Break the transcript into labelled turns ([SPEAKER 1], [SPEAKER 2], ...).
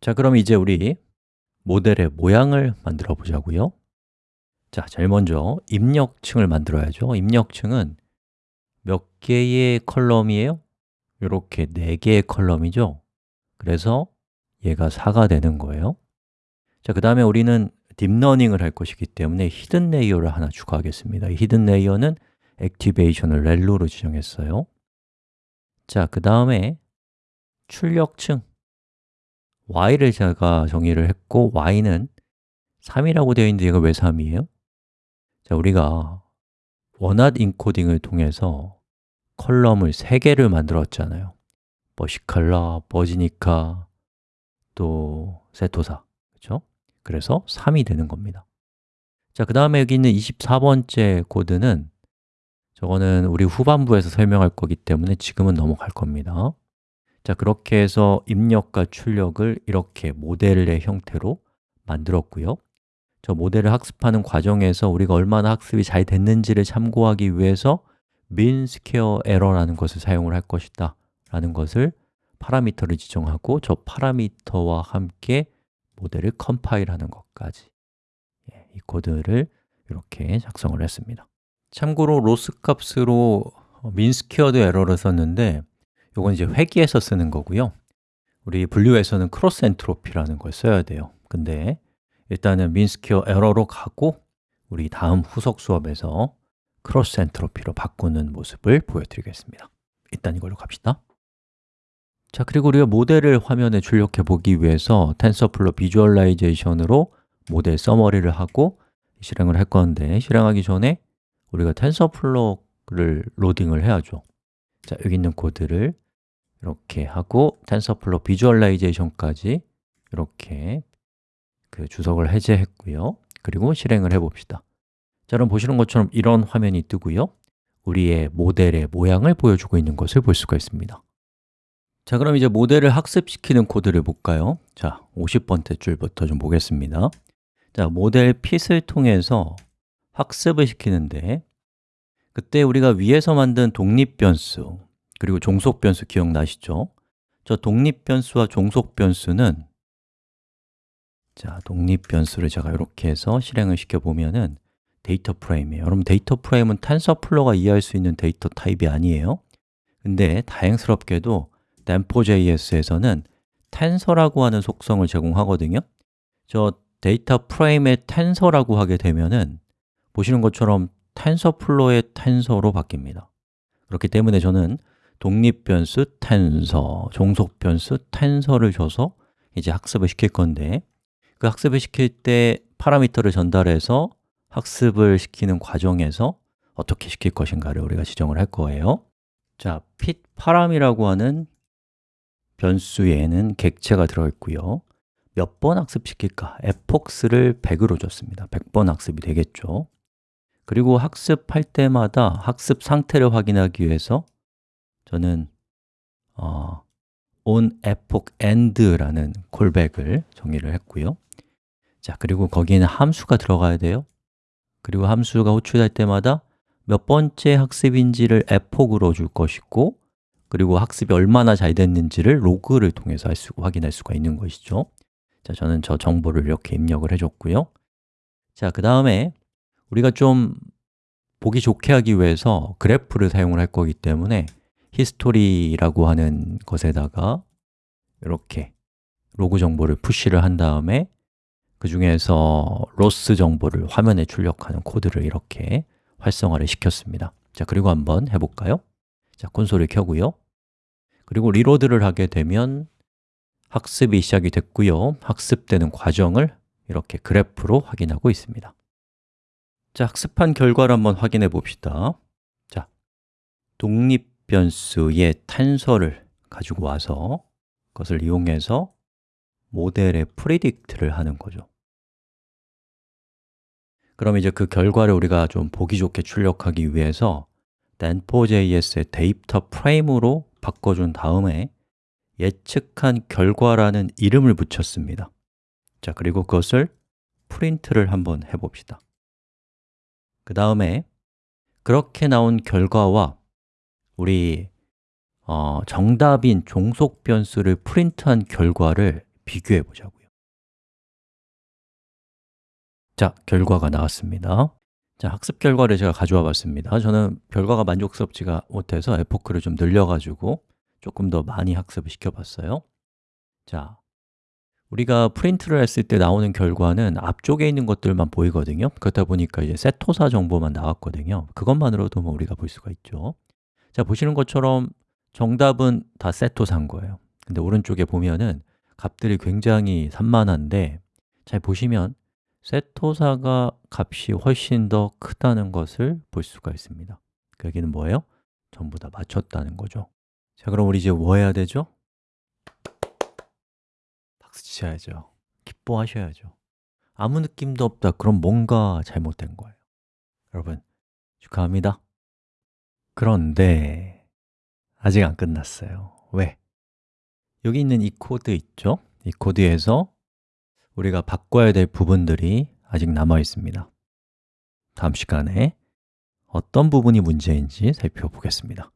[SPEAKER 1] 자, 그럼 이제 우리 모델의 모양을 만들어 보자고요. 자, 제일 먼저 입력층을 만들어야죠. 입력층은 몇 개의 column이에요? 이렇게 4개의 column이죠. 그래서 얘가 4가 되는 거예요. 자, 그 다음에 우리는 deep learning을 할 것이기 때문에 hidden layer를 하나 추가하겠습니다. hidden layer는 activation을 ReLU로 지정했어요. 자, 그 다음에 출력층 y를 제가 정의를 했고 y는 3이라고 되어 있는데 얘가 왜 3이에요? 자, 우리가 원핫 인코딩을 통해서 컬럼을 3개를 만들었잖아요 버시칼라, 버지니카, 또 세토사 그렇죠? 그래서 3이 되는 겁니다 자, 그 다음에 여기 있는 24번째 코드는 저거는 우리 후반부에서 설명할 거기 때문에 지금은 넘어갈 겁니다 자, 그렇게 해서 입력과 출력을 이렇게 모델의 형태로 만들었고요. 저 모델을 학습하는 과정에서 우리가 얼마나 학습이 잘 됐는지를 참고하기 위해서 mean square error라는 것을 사용을 할 것이다 라는 것을 파라미터를 지정하고 저 파라미터와 함께 모델을 컴파일하는 것까지 예, 이 코드를 이렇게 작성을 했습니다. 참고로 loss 값으로 error를 썼는데 이건 이제 회귀에서 쓰는 거고요. 우리 분류에서는 cross entropy라는 걸 써야 돼요. 근데 일단은 mean square error로 가고 우리 다음 후속 수업에서 cross entropy로 바꾸는 모습을 보여드리겠습니다. 일단 이걸로 갑시다. 자, 그리고 우리가 모델을 화면에 출력해 보기 위해서 TensorFlow visualization으로 model summary를 하고 실행을 할 건데 실행하기 전에 우리가 TensorFlow를 로딩을 해야죠. 자, 여기 있는 코드를 이렇게 하고 TensorFlow visualization까지 이렇게 그 주석을 해제했고요. 그리고 실행을 해봅시다. 자, 그럼 보시는 것처럼 이런 화면이 뜨고요. 우리의 모델의 모양을 보여주고 있는 것을 볼 수가 있습니다. 자, 그럼 이제 모델을 학습시키는 코드를 볼까요? 자, 50번째 줄부터 좀 보겠습니다. 자, model fit을 통해서 학습을 시키는데 그때 우리가 위에서 만든 독립 변수 그리고 종속 변수 기억나시죠? 저 독립 변수와 종속 변수는 자, 독립 변수를 제가 이렇게 해서 실행을 시켜 보면은 data frame이에요. 여러분 data frame은 TensorFlow가 이해할 수 있는 data type이 아니에요. 근데 다행스럽게도 DanfoJS에서는 tensor라고 하는 속성을 제공하거든요. 저 data frame의 tensor라고 하게 되면은 보시는 것처럼 TensorFlow의 tensor로 바뀝니다. 그렇기 때문에 저는 독립 변수 tensor, 종속 변수 tensor를 줘서 이제 학습을 시킬 건데 그 학습을 시킬 때 parameter를 전달해서 학습을 시키는 과정에서 어떻게 시킬 것인가를 우리가 지정을 할 거예요. 자, fit 파람이라고 하는 변수에는 객체가 들어있고요. 몇 번 학습시킬까? fx를 100으로 줬습니다. 100번 학습이 되겠죠. 그리고 학습할 때마다 학습 상태를 확인하기 위해서 저는 어, on epoch end라는 콜백을 정의를 했고요. 자, 그리고 거기에는 함수가 들어가야 돼요. 그리고 함수가 호출될 때마다 몇 번째 학습인지를 epoch로 줄 것이고 그리고 학습이 얼마나 잘 됐는지를 로그를 통해서 할 수, 확인할 수가 있는 것이죠. 자, 저는 저 정보를 이렇게 입력을 해줬고요. 자, 그 다음에 우리가 좀 보기 좋게 하기 위해서 그래프를 사용을 할 거기 때문에 history라고 하는 것에다가 이렇게 로그 정보를 push를 한 다음에 그 중에서 loss 정보를 화면에 출력하는 코드를 이렇게 활성화를 시켰습니다. 자, 그리고 한번 해볼까요? 자, 콘솔을 켜고요. 그리고 reload를 하게 되면 학습이 시작이 됐고요. 학습되는 과정을 이렇게 그래프로 확인하고 있습니다. 자, 학습한 결과를 한번 확인해 봅시다. 자, 독립 변수의 tensor를 가지고 와서 그것을 이용해서 모델의 predict를 하는 거죠. 그럼 이제 그 결과를 우리가 좀 보기 좋게 출력하기 위해서 DanfoJS의 data frame으로 바꿔준 다음에 예측한 결과라는 이름을 붙였습니다. 자, 그리고 그것을 프린트를 한번 해봅시다. 그 다음에 그렇게 나온 결과와 우리 어, 정답인 종속 변수를 프린트한 결과를 비교해 보자고요. 자, 결과가 나왔습니다. 자, 학습 결과를 제가 가져와 봤습니다. 저는 결과가 만족스럽지가 못해서 에포크를 좀 늘려가지고 조금 더 많이 학습을 시켜봤어요. 자, 우리가 프린트를 했을 때 나오는 결과는 앞쪽에 있는 것들만 보이거든요. 그렇다 보니까 이제 세토사 정보만 나왔거든요. 그것만으로도 뭐 우리가 볼 수가 있죠 자, 보시는 것처럼 정답은 다 세토사인 거예요. 근데 오른쪽에 보면은 값들이 굉장히 산만한데 잘 보시면 세토사가 값이 훨씬 더 크다는 것을 볼 수가 있습니다. 그 얘기는 뭐예요? 전부 다 맞췄다는 거죠. 자, 그럼 우리 이제 뭐 해야 되죠? 박수 치셔야죠. 기뻐하셔야죠. 아무 느낌도 없다. 그럼 뭔가 잘못된 거예요. 여러분, 축하합니다 그런데 아직 안 끝났어요 왜? 여기 있는 이 코드 있죠? 이 코드에서 우리가 바꿔야 될 부분들이 아직 남아 있습니다 다음 시간에 어떤 부분이 문제인지 살펴보겠습니다